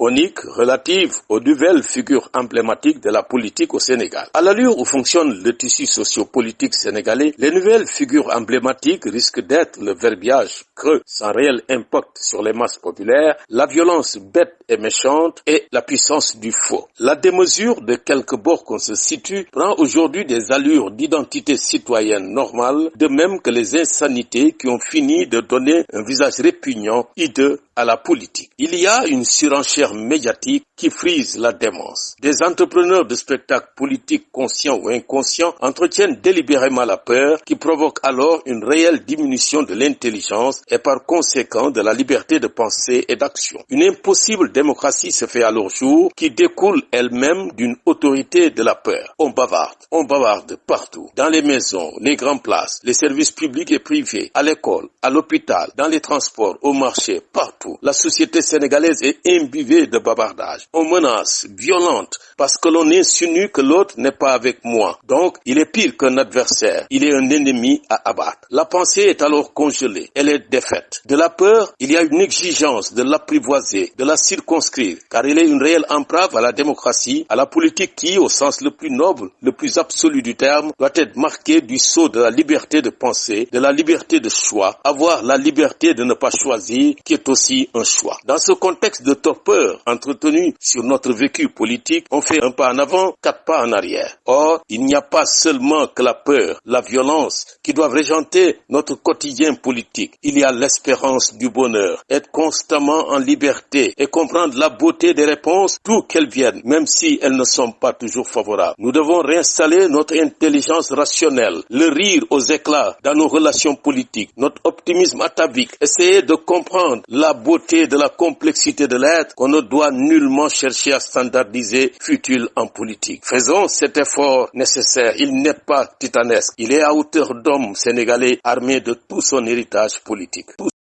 chronique relative aux nouvelles figures emblématiques de la politique au Sénégal. À l'allure où fonctionne le tissu sociopolitique sénégalais, les nouvelles figures emblématiques risquent d'être le verbiage creux sans réel impact sur les masses populaires, la violence bête et méchante et la puissance du faux. La démesure de quelque bord qu'on se situe prend aujourd'hui des allures d'identité citoyenne normale, de même que les insanités qui ont fini de donner un visage répugnant, hideux à la politique. Il y a une surenchère médiatique qui frise la démence. Des entrepreneurs de spectacles politiques conscients ou inconscients entretiennent délibérément la peur qui provoque alors une réelle diminution de l'intelligence et par conséquent de la liberté de pensée et d'action. Une impossible démocratie se fait alors jour qui découle elle-même d'une autorité de la peur. On bavarde, on bavarde partout, dans les maisons, les grandes places, les services publics et privés, à l'école, à l'hôpital, dans les transports, au marché, partout. La société sénégalaise est imbibée de bavardage. On menace, violente, parce que l'on insinue que l'autre n'est pas avec moi. Donc, il est pire qu'un adversaire. Il est un ennemi à abattre. La pensée est alors congelée. Elle est défaite. De la peur, il y a une exigence de l'apprivoiser, de la circonscrire, car il est une réelle entrave à la démocratie, à la politique qui, au sens le plus noble, le plus absolu du terme, doit être marquée du sceau de la liberté de penser, de la liberté de choix, avoir la liberté de ne pas choisir, qui est aussi un choix. Dans ce contexte de torpeur entretenu sur notre vécu politique, on fait un pas en avant, quatre pas en arrière. Or, il n'y a pas seulement que la peur, la violence qui doivent régenter notre quotidien politique. Il y a l'espérance du bonheur, être constamment en liberté et comprendre la beauté des réponses, d'où qu'elles viennent, même si elles ne sont pas toujours favorables. Nous devons réinstaller notre intelligence rationnelle, le rire aux éclats dans nos relations politiques, notre optimisme atavique, essayer de comprendre la beauté de la complexité de l'être qu'on ne doit nullement chercher à standardiser futile en politique. Faisons cet effort nécessaire. Il n'est pas titanesque. Il est à hauteur d'homme sénégalais armé de tout son héritage politique.